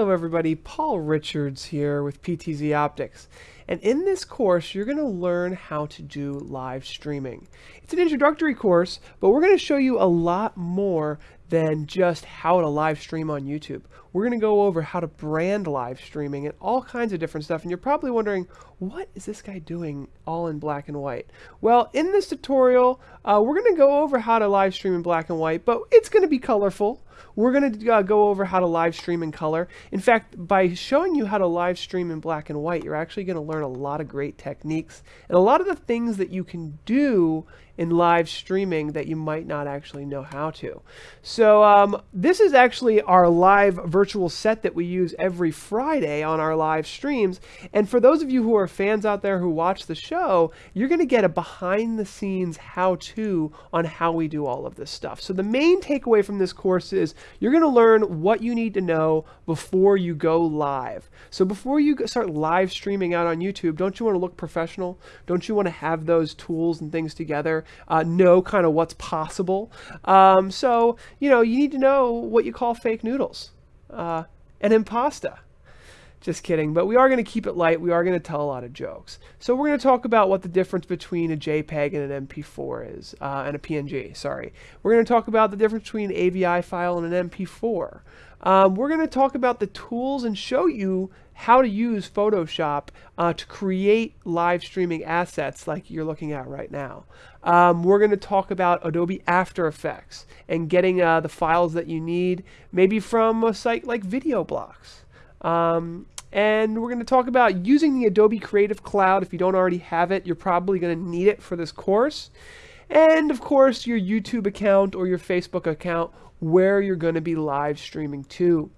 Hello everybody, Paul Richards here with PTZ Optics. And in this course, you're going to learn how to do live streaming. It's an introductory course, but we're going to show you a lot more than just how to live stream on YouTube. We're going to go over how to brand live streaming and all kinds of different stuff. And you're probably wondering, what is this guy doing all in black and white? Well, in this tutorial, uh, we're going to go over how to live stream in black and white, but it's going to be colorful. We're going to uh, go over how to live stream in color. In fact, by showing you how to live stream in black and white, you're actually going to learn a lot of great techniques and a lot of the things that you can do in live streaming that you might not actually know how to. So um, this is actually our live virtual set that we use every Friday on our live streams. And for those of you who are fans out there who watch the show, you're going to get a behind the scenes how to on how we do all of this stuff. So the main takeaway from this course is you're going to learn what you need to know before you go live. So before you start live streaming out on YouTube, don't you want to look professional? Don't you want to have those tools and things together? uh, know kind of what's possible. Um, so, you know, you need to know what you call fake noodles uh, and impasta. Just kidding, but we are going to keep it light. We are going to tell a lot of jokes. So we're going to talk about what the difference between a JPEG and an MP4 is, uh, and a PNG, sorry. We're going to talk about the difference between an AVI file and an MP4. Um, we're going to talk about the tools and show you how to use Photoshop uh, to create live streaming assets like you're looking at right now. Um, we're going to talk about Adobe After Effects and getting uh, the files that you need, maybe from a site like VideoBlocks. Um, and we're going to talk about using the Adobe Creative Cloud. If you don't already have it, you're probably going to need it for this course. And of course, your YouTube account or your Facebook account where you're going to be live streaming to.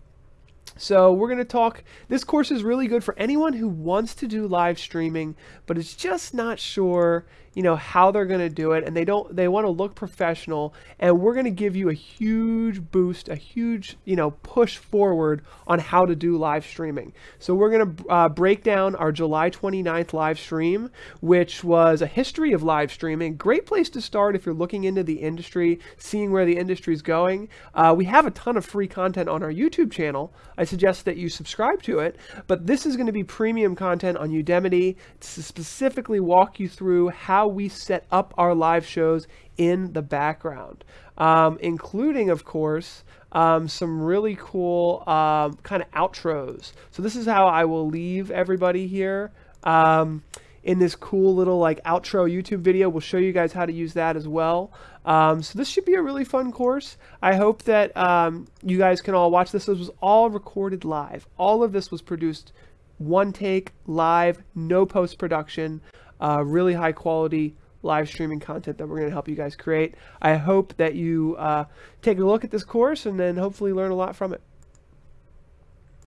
So we're going to talk, this course is really good for anyone who wants to do live streaming, but is just not sure, you know, how they're going to do it. And they don't, they want to look professional. And we're going to give you a huge boost, a huge, you know, push forward on how to do live streaming. So we're going to uh, break down our July 29th live stream, which was a history of live streaming. Great place to start if you're looking into the industry, seeing where the industry is going. Uh, we have a ton of free content on our YouTube channel. I suggest that you subscribe to it, but this is going to be premium content on Udemy to specifically walk you through how we set up our live shows in the background, um, including, of course, um, some really cool um, kind of outros. So this is how I will leave everybody here. Um, in this cool little like outro YouTube video. We'll show you guys how to use that as well. Um, so this should be a really fun course. I hope that um, you guys can all watch this. This was all recorded live. All of this was produced one take, live, no post-production, uh, really high quality live streaming content that we're going to help you guys create. I hope that you uh, take a look at this course and then hopefully learn a lot from it.